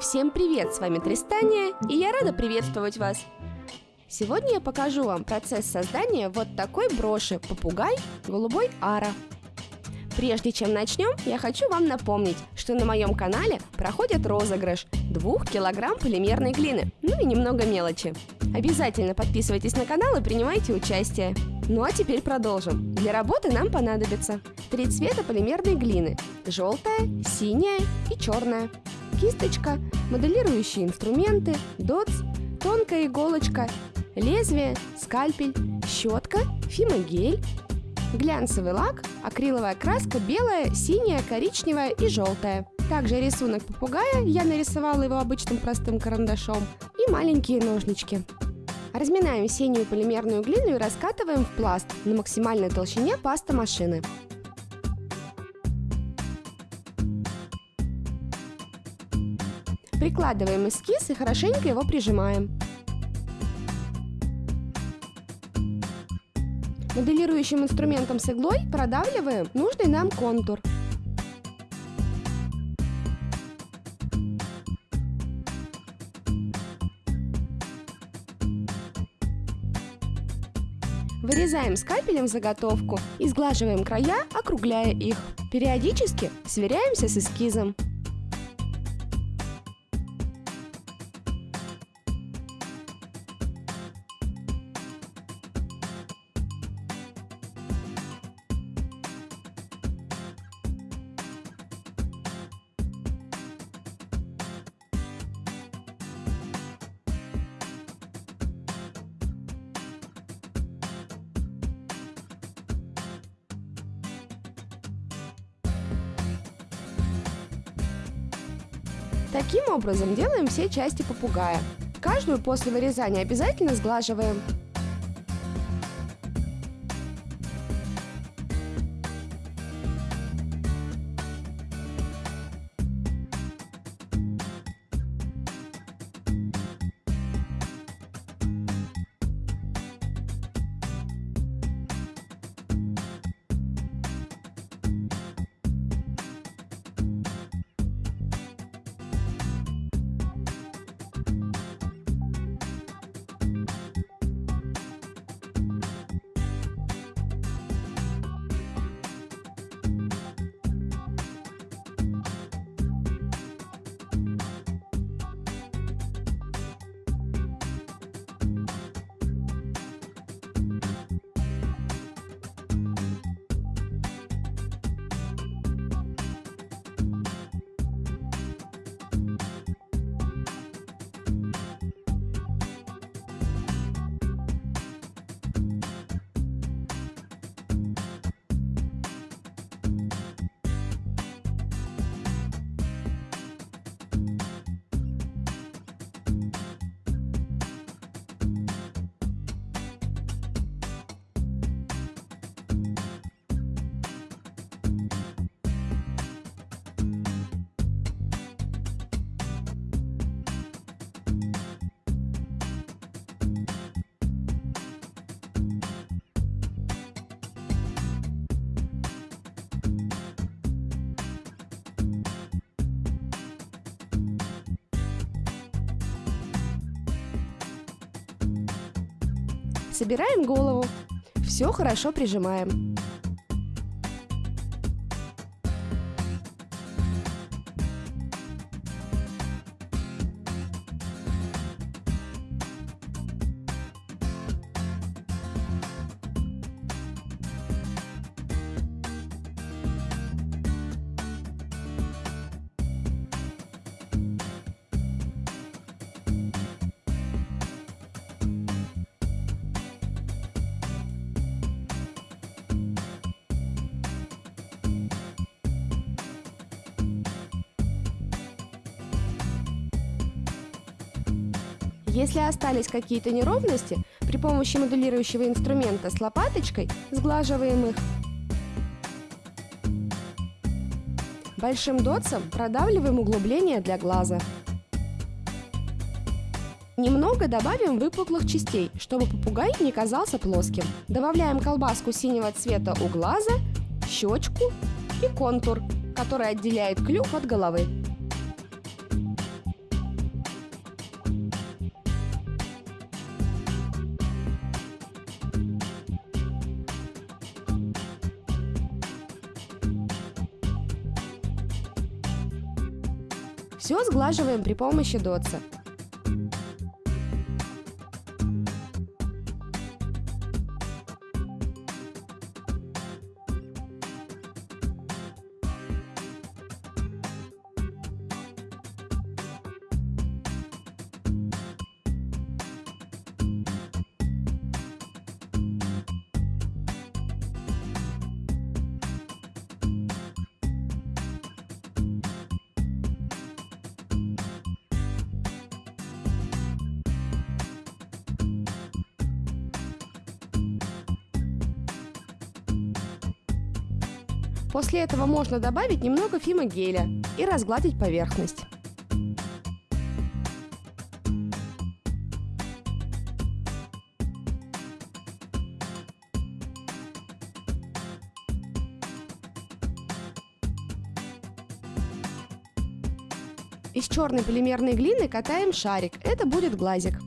Всем привет, с вами Тристания, и я рада приветствовать вас. Сегодня я покажу вам процесс создания вот такой броши «Попугай голубой ара». Прежде чем начнем, я хочу вам напомнить, что на моем канале проходит розыгрыш 2 килограмм полимерной глины, ну и немного мелочи. Обязательно подписывайтесь на канал и принимайте участие. Ну а теперь продолжим. Для работы нам понадобится три цвета полимерной глины – желтая, синяя и черная, кисточка, моделирующие инструменты, дотс, тонкая иголочка, лезвие, скальпель, щетка, фимогель, глянцевый лак, акриловая краска белая, синяя, коричневая и желтая. Также рисунок попугая, я нарисовала его обычным простым карандашом, и маленькие ножнички. Разминаем синюю полимерную глину и раскатываем в пласт на максимальной толщине паста машины. Прикладываем эскиз и хорошенько его прижимаем. Моделирующим инструментом с иглой продавливаем нужный нам контур. Вырезаем скальпелем заготовку и сглаживаем края, округляя их. Периодически сверяемся с эскизом. Образом делаем все части попугая. Каждую после вырезания обязательно сглаживаем. Собираем голову. Все хорошо прижимаем. Если остались какие-то неровности, при помощи моделирующего инструмента с лопаточкой сглаживаем их. Большим дотсом продавливаем углубление для глаза. Немного добавим выпуклых частей, чтобы попугай не казался плоским. Добавляем колбаску синего цвета у глаза, щечку и контур, который отделяет клюв от головы. Сглаживаем при помощи дотса. После этого можно добавить немного фимогеля и разгладить поверхность. Из черной полимерной глины катаем шарик. Это будет глазик.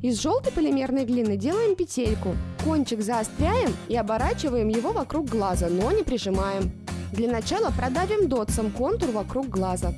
Из желтой полимерной глины делаем петельку. Кончик заостряем и оборачиваем его вокруг глаза, но не прижимаем. Для начала продавим дотсом контур вокруг глаза.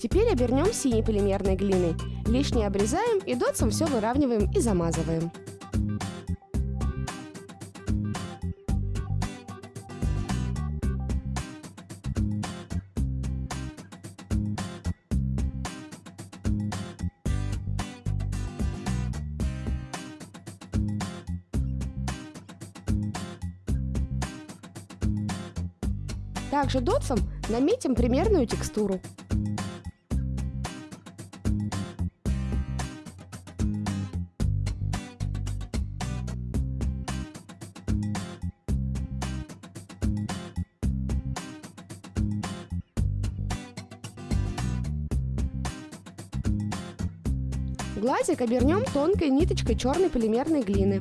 Теперь обернем синей полимерной глиной. Лишнее обрезаем и дотсом все выравниваем и замазываем. Также дотсом наметим примерную текстуру. Глазик обернем тонкой ниточкой черной полимерной глины.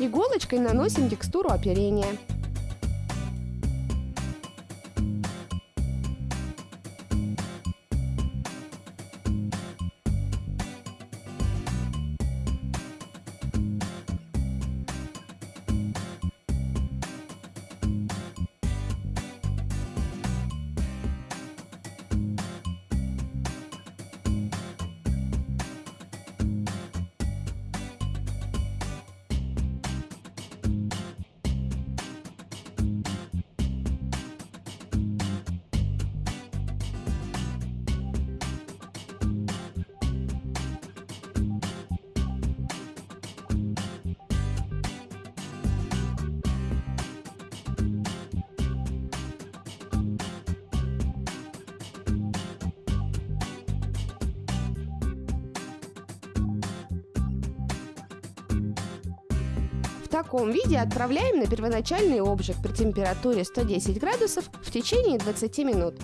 Иголочкой наносим текстуру оперения. Таком виде отправляем на первоначальный обжиг при температуре 110 градусов в течение 20 минут.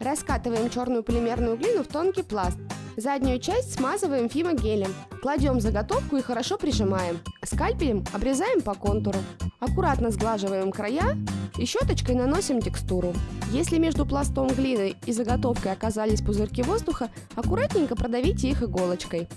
Раскатываем черную полимерную глину в тонкий пласт. Заднюю часть смазываем фимогелем. Кладем заготовку и хорошо прижимаем. Скальпелем обрезаем по контуру. Аккуратно сглаживаем края и щеточкой наносим текстуру. Если между пластом глины и заготовкой оказались пузырьки воздуха, аккуратненько продавите их иголочкой.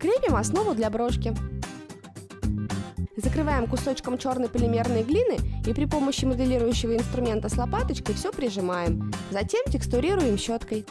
Крепим основу для брошки. Закрываем кусочком черной полимерной глины и при помощи моделирующего инструмента с лопаточкой все прижимаем. Затем текстурируем щеткой.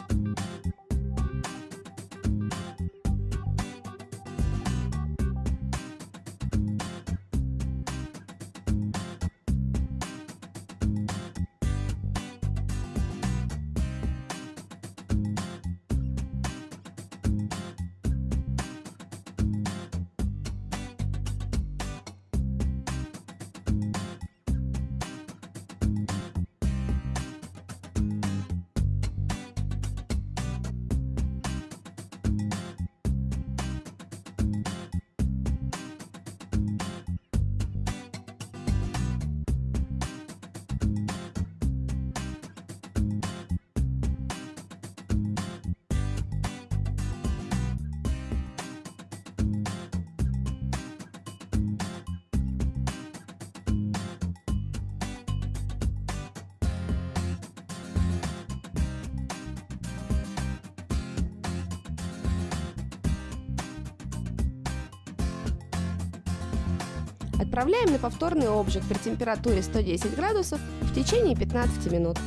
Отправляем на повторный обжиг при температуре 110 градусов в течение 15 минут.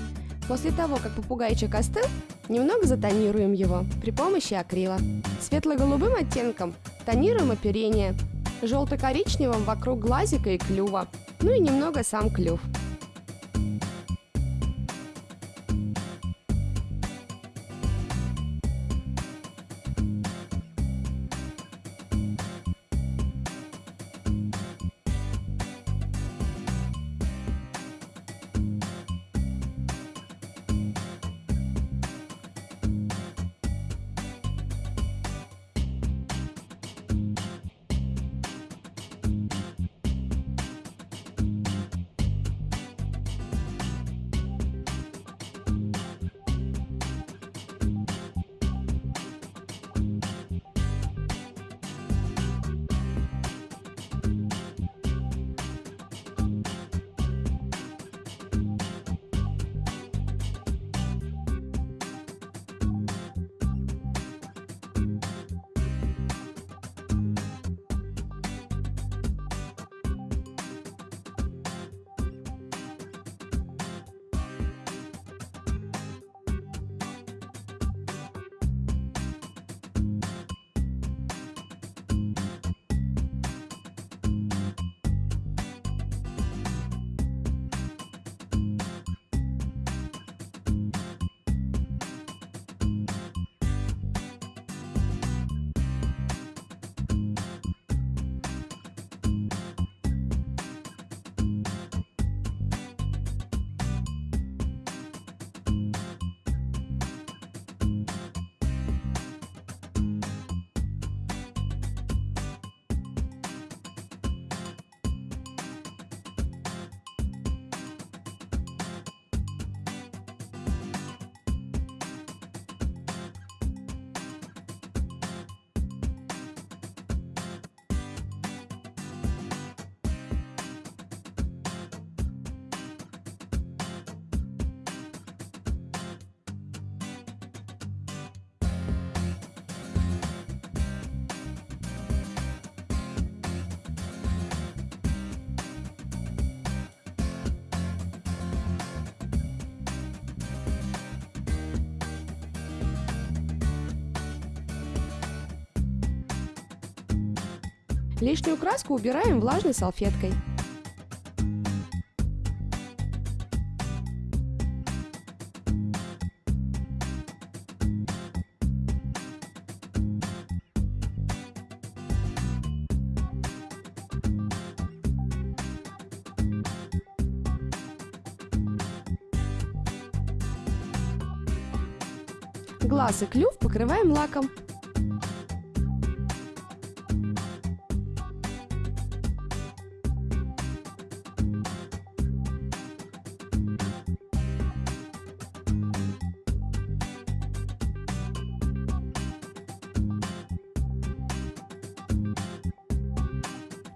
После того, как попугайчик остыл, немного затонируем его при помощи акрила. Светло-голубым оттенком тонируем оперение, желто-коричневым вокруг глазика и клюва, ну и немного сам клюв. Лишнюю краску убираем влажной салфеткой. Глаз и клюв покрываем лаком.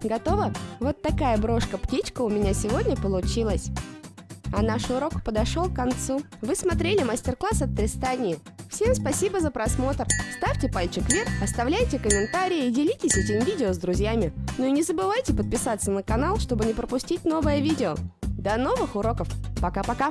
Готово? Вот такая брошка-птичка у меня сегодня получилась. А наш урок подошел к концу. Вы смотрели мастер-класс от Тристани. Всем спасибо за просмотр. Ставьте пальчик вверх, оставляйте комментарии и делитесь этим видео с друзьями. Ну и не забывайте подписаться на канал, чтобы не пропустить новое видео. До новых уроков. Пока-пока.